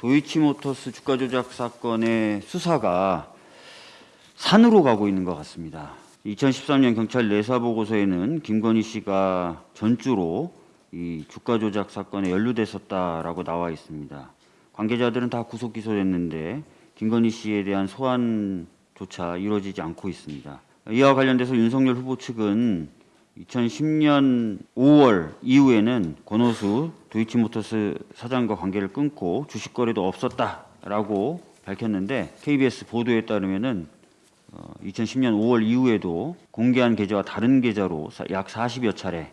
도이치모터스 주가 조작 사건의 수사가 산으로 가고 있는 것 같습니다. 2013년 경찰 내사 보고서에는 김건희 씨가 전주로 이 주가 조작 사건에 연루됐었다라고 나와 있습니다. 관계자들은 다 구속 기소됐는데 김건희 씨에 대한 소환조차 이루어지지 않고 있습니다. 이와 관련돼서 윤석열 후보 측은 2010년 5월 이후에는 권오수 도이치모터스 사장과 관계를 끊고 주식 거래도 없었다라고 밝혔는데 KBS 보도에 따르면은 어, 2010년 5월 이후에도 공개한 계좌와 다른 계좌로 사- 약 40여 차례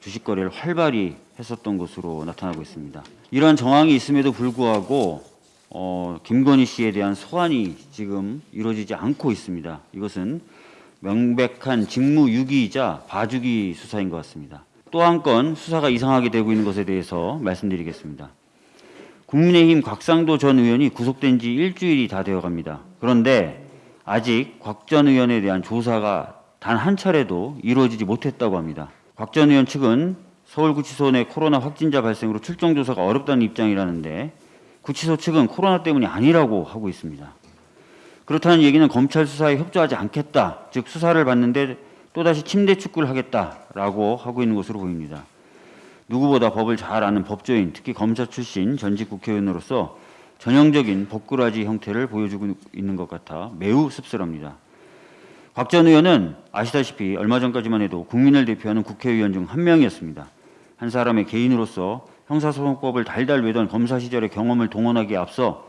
주식 거래를 활발히 했었던 것으로 나타나고 있습니다. 이러한 정황이 있음에도 불구하고 어, 김건희 씨에 대한 소환이 지금 이루어지지 않고 있습니다. 이것은 명백한 직무유기이자 봐주기 수사인 것 같습니다. 또 한 건 수사가 이상하게 되고 있는 것에 대해서 말씀드리겠습니다. 국민의힘 곽상도 전 의원이 구속된 지 일주일이 다 되어 갑니다. 그런데 아직 곽 전 의원에 대한 조사가 단 한 차례도 이루어지지 못했다고 합니다. 곽 전 의원 측은 서울구치소 내 코로나 확진자 발생으로 출정 조사가 어렵다는 입장이라는데 구치소 측은 코로나 때문이 아니라고 하고 있습니다. 그렇다는 얘기는 검찰 수사에 협조하지 않겠다. 즉 수사를 받는데 또다시 침대 축구를 하겠다라고 하고 있는 것으로 보입니다. 누구보다 법을 잘 아는 법조인, 특히 검사 출신 전직 국회의원으로서 전형적인 법꾸라지 형태를 보여주고 있는 것 같아 매우 씁쓸합니다. 곽전 의원은 아시다시피 얼마 전까지만 해도 국민을 대표하는 국회의원 중 한 명이었습니다. 한 사람의 개인으로서 형사소송법을 달달 외던 검사 시절의 경험을 동원하기에 앞서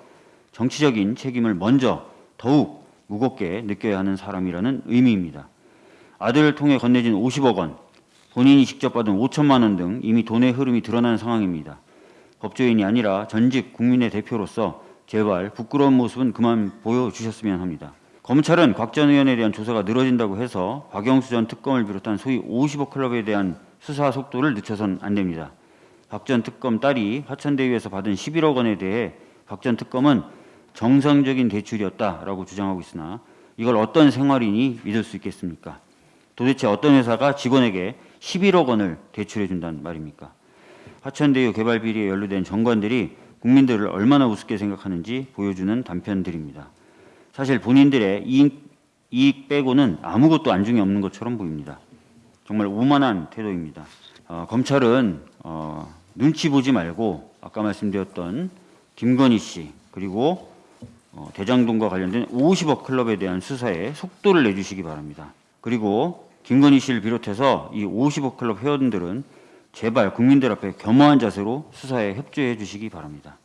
정치적인 책임을 먼저 더욱 무겁게 느껴야 하는 사람이라는 의미입니다. 아들을 통해 건네진 50억 원, 본인이 직접 받은 5천만 원 등 이미 돈의 흐름이 드러난 상황입니다. 법조인이 아니라 전직 국민의 대표로서 제발 부끄러운 모습은 그만 보여주셨으면 합니다. 검찰은 곽 전 의원에 대한 조사가 늘어진다고 해서 박영수 전 특검을 비롯한 소위 50억 클럽에 대한 수사 속도를 늦춰선 안 됩니다. 박 전 특검 딸이 화천대유에서 받은 11억 원에 대해 박 전 특검은 정상적인 대출이었다라고 주장하고 있으나 이걸 어떤 생활인이 믿을 수 있겠습니까? 도대체 어떤 회사가 직원에게 11억 원을 대출해 준다는 말입니까? 화천대유 개발 비리에 연루된 정관들이 국민들을 얼마나 우습게 생각하는지 보여주는 단편들입니다. 사실 본인들의 이익, 이익 빼고는 아무것도 안중에 없는 것처럼 보입니다. 정말 오만한 태도입니다. 어, 검찰은 어, 눈치 보지 말고 아까 말씀드렸던 김건희 씨 그리고 어, 대장동과 관련된 50억 클럽에 대한 수사에 속도를 내주시기 바랍니다. 그리고 김건희 씨를 비롯해서 이 50억 클럽 회원들은 제발 국민들 앞에 겸허한 자세로 수사에 협조해 주시기 바랍니다.